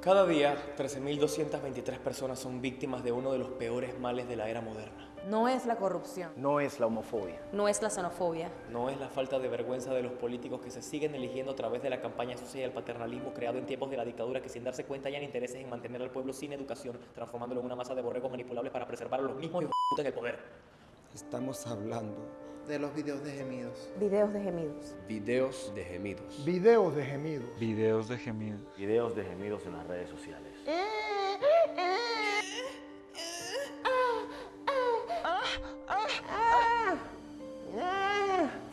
Cada día, 13.223 personas son víctimas de uno de los peores males de la era moderna. No es la corrupción. No es la homofobia. No es la xenofobia. No es la falta de vergüenza de los políticos que se siguen eligiendo a través de la campaña sucia y el paternalismo creado en tiempos de la dictadura que sin darse cuenta hayan intereses en mantener al pueblo sin educación, transformándolo en una masa de borregos manipulables para preservar a los mismos puta en el poder. Estamos hablando de los videos de gemidos. Videos de gemidos. Videos de gemidos. Videos de gemidos. Videos de gemidos. Videos de gemidos en las redes sociales.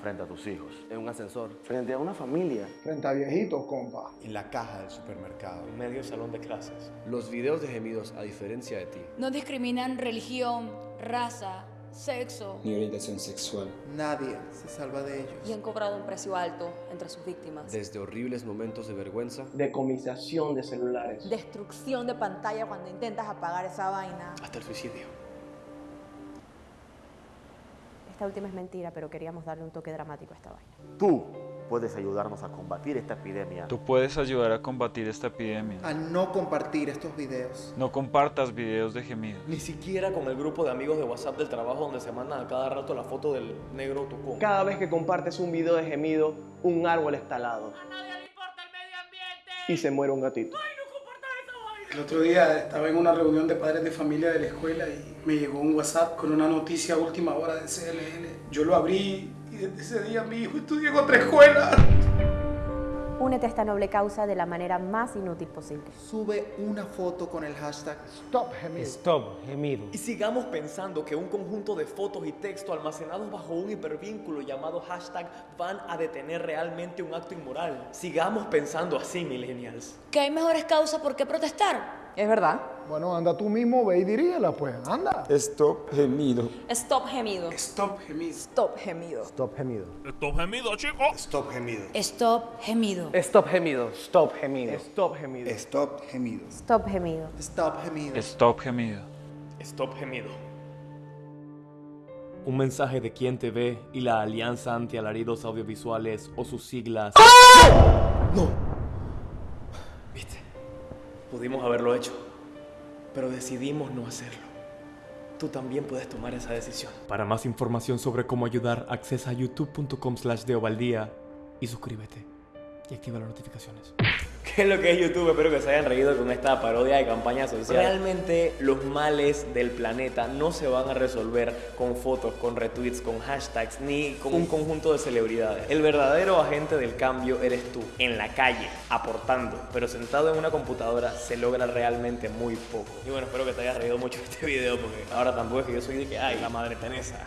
Frente a tus hijos. En un ascensor. Frente a una familia. Frente a viejitos, compa. En la caja del supermercado. En medio del salón de clases. Los videos de gemidos, a diferencia de ti, no discriminan religión, raza, sexo ni orientación sexual. Nadie se salva de ellos. Y han cobrado un precio alto entre sus víctimas. Desde horribles momentos de vergüenza, decomisación de celulares, destrucción de pantalla cuando intentas apagar esa vaina, hasta el suicidio. Esta última es mentira, pero queríamos darle un toque dramático a esta vaina. Tú puedes ayudarnos a combatir esta epidemia. Tú puedes ayudar a combatir esta epidemia. A no compartir estos videos. No compartas videos de gemidos. Ni siquiera con el grupo de amigos de WhatsApp del trabajo donde se mandan a cada rato la foto del negro tocón. Cada vez que compartes un video de gemido, un árbol está talado. A nadie le importa el medio ambiente. Y se muere un gatito. ¡Ay, no compartas esa vaina! El otro día estaba en una reunión de padres de familia de la escuela y me llegó un WhatsApp con una noticia última hora de CNN. Yo lo abrí y desde ese día mi hijo estudia en otra escuela. Únete a esta noble causa de la manera más inútil posible. Sube una foto con el hashtag Stop Gemido. Stop Gemido. Y sigamos pensando que un conjunto de fotos y texto almacenados bajo un hipervínculo llamado hashtag van a detener realmente un acto inmoral. Sigamos pensando así, millennials. Que hay mejores causas por qué protestar. Es verdad. Bueno, anda tú mismo, ve y dirígela, pues, anda. Stop gemido. Stop gemido. Stop Gemido. Stop gemido. Stop Gemido. Stop gemido, chicos. Stop gemido. Stop gemido. Stop Gemido. Stop Gemido. Stop Gemido. Stop gemido. Stop gemido. Stop Gemido. Stop gemido. Stop gemido. Un mensaje de Quien te ve y la Alianza Anti-Alaridos Audiovisuales o sus siglas. No. Viste, pudimos haberlo hecho, pero decidimos no hacerlo. Tú también puedes tomar esa decisión. Para más información sobre cómo ayudar, accesa a youtube.com slash deobaldía y suscríbete y activa las notificaciones. ¿Qué es lo que es YouTube? Espero que se hayan reído con esta parodia de campaña social. Realmente los males del planeta no se van a resolver con fotos, con retweets, con hashtags, ni con un conjunto de celebridades. El verdadero agente del cambio eres tú, en la calle, aportando, pero sentado en una computadora se logra realmente muy poco. Y bueno, espero que te hayas reído mucho este video porque ahora tampoco es que yo soy de que, ay, la madre Teresa.